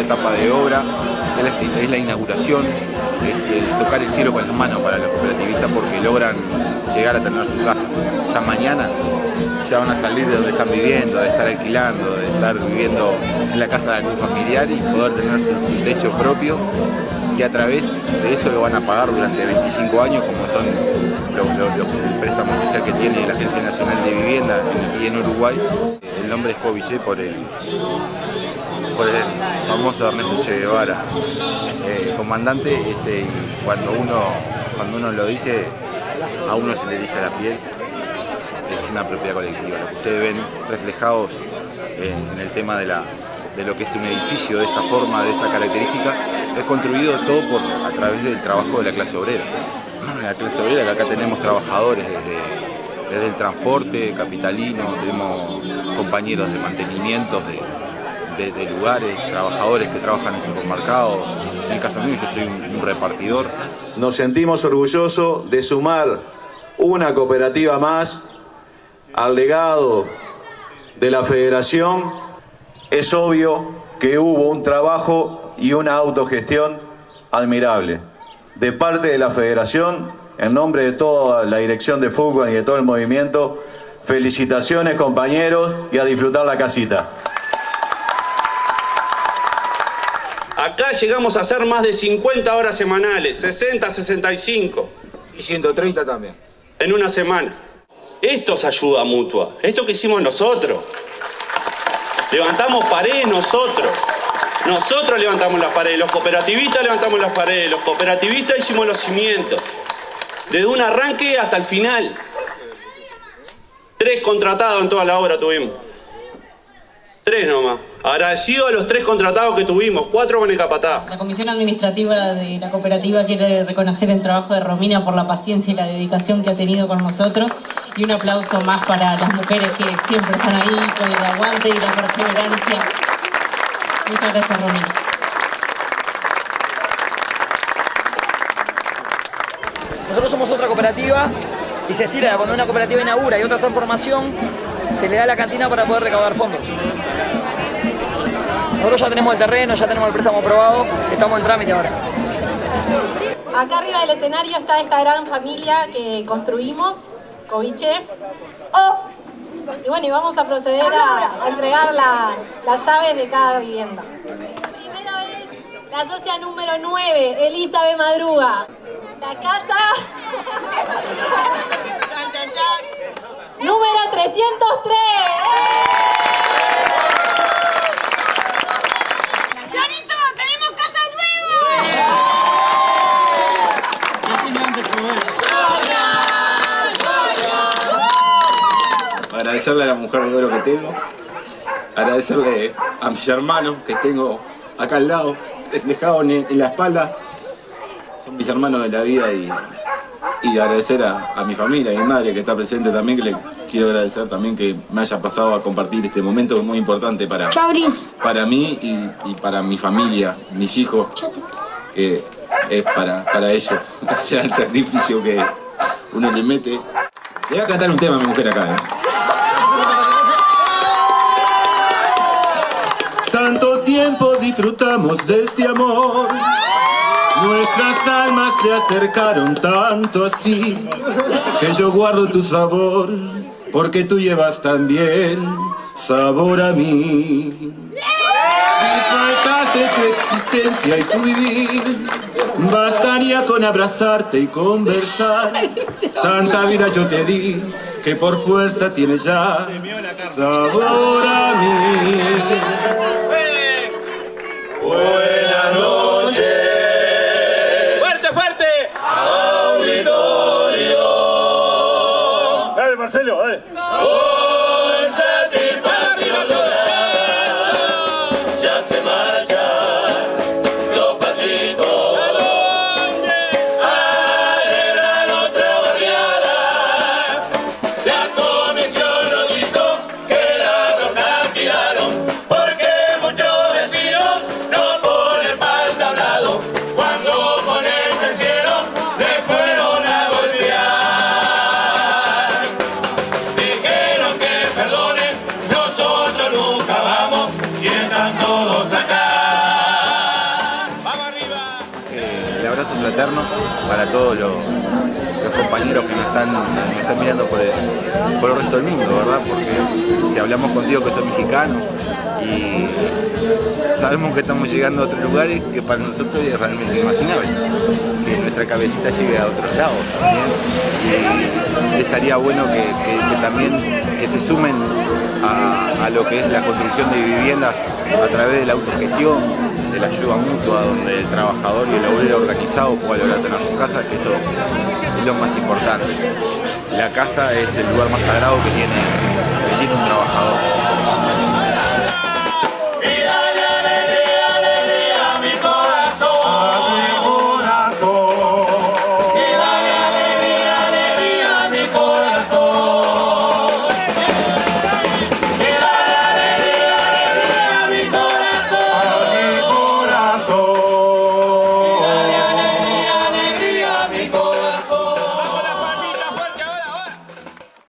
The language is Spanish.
etapa de obra, es la, inauguración, es el tocar el cielo con las manos para los cooperativistas porque logran llegar a tener su casa. Ya mañana ya van a salir de donde están viviendo, de estar alquilando, de estar viviendo en la casa de algún familiar y poder tener su, techo propio y a través de eso lo van a pagar durante 25 años como son los, préstamos que tiene la Agencia Nacional de Vivienda en, y en Uruguay. El nombre es Coviche por el, por el famoso Ernesto Che Guevara, eh, comandante, este, cuando uno, cuando uno lo dice, a uno se le dice la piel, es una propiedad colectiva. Lo que ustedes ven reflejados en el tema de, la, de lo que es un edificio de esta forma, de esta característica, es construido todo por, a través del trabajo de la clase obrera. La clase obrera, que acá tenemos trabajadores desde, desde el transporte capitalino, tenemos compañeros de mantenimiento de, de, lugares, trabajadores que trabajan en supermercados. En el caso mío yo soy un, un repartidor. Nos sentimos orgullosos de sumar una cooperativa más al legado de la federación. Es obvio que hubo un trabajo y una autogestión admirable. De parte de la federación, en nombre de toda la dirección de fútbol y de todo el movimiento, felicitaciones compañeros y a disfrutar la casita. Acá llegamos a hacer más de 50 horas semanales, 60, 65. Y 130 también. En una semana. Esto es ayuda mutua, esto que hicimos nosotros. Levantamos paredes nosotros. Nosotros levantamos las paredes, los cooperativistas levantamos las paredes, los cooperativistas hicimos los cimientos. Desde un arranque hasta el final. Tres contratados en toda la obra tuvimos. Tres nomás. Agradecido a los tres contratados que tuvimos, cuatro con el capataz. La Comisión Administrativa de la Cooperativa quiere reconocer el trabajo de Romina por la paciencia y la dedicación que ha tenido con nosotros y un aplauso más para las mujeres que siempre están ahí con el aguante y la perseverancia. Muchas gracias, Romina. Nosotros somos otra cooperativa y se estira cuando una cooperativa inaugura y otra transformación, se le da la cantina para poder recaudar fondos. Nosotros ya tenemos el terreno, ya tenemos el préstamo aprobado, estamos en trámite ahora. Acá arriba del escenario está esta gran familia que construimos, Coviche. Oh. Y bueno, y vamos a proceder a, entregar las llaves de cada vivienda. Primero es la socia número 9, Elizabeth Madruga. La casa... número 303. agradecerle a la mujer de oro que tengo, agradecerle a mis hermanos que tengo acá al lado, reflejados en, la espalda, son mis hermanos de la vida y, agradecer a, mi familia, a mi madre que está presente también, que le quiero agradecer también que me haya pasado a compartir este momento que es muy importante para, para mí y, para mi familia, mis hijos, que es para, para ellos, o sea, el sacrificio que uno le mete. Le voy a cantar un tema a mi mujer acá. ¿eh? Tanto tiempo disfrutamos de este amor Nuestras almas se acercaron tanto así Que yo guardo tu sabor Porque tú llevas también sabor a mí. Si faltase tu existencia y tu vivir Bastaría con abrazarte y conversar. Tanta vida yo te di Que por fuerza tienes ya sabor a mí Marcelo, dale. Abrazo fraterno para todos los, compañeros que nos están, mirando por el, por el resto del mundo, ¿verdad? Porque si hablamos contigo que sos mexicano y sabemos que estamos llegando a otros lugares que para nosotros es realmente inimaginable, que nuestra cabecita llegue a otros lados también. Y estaría bueno que, también que se sumen a lo que es la construcción de viviendas a través de la autogestión, de la ayuda mutua, donde el trabajador y el obrero organizado pueda lograr tener su casa, que eso es lo más importante. La casa es el lugar más sagrado que tiene, que tiene un trabajador.